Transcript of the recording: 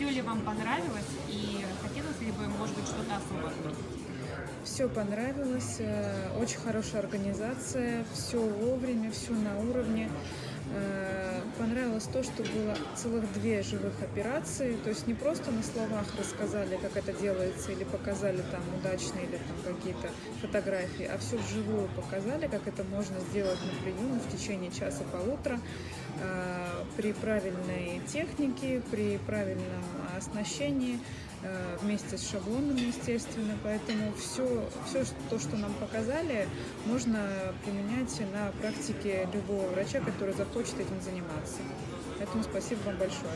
Все ли вам понравилось и хотелось ли бы, может быть, что-то особо отметить? Все понравилось, э, очень хорошая организация, все вовремя, все на уровне. Э, понравилось то, что было целых две живых операции, то есть не просто на словах рассказали, как это делается, или показали там удачные или там какие-то фотографии, а все вживую показали, как это можно сделать на приеме в течение часа-полутора э, при правильной технике, при правильном оснащении, э, вместе с шаблоном, естественно. Поэтому все, все то, что нам показали, можно применять на практике любого врача, который захочет этим заниматься. Поэтому спасибо вам большое.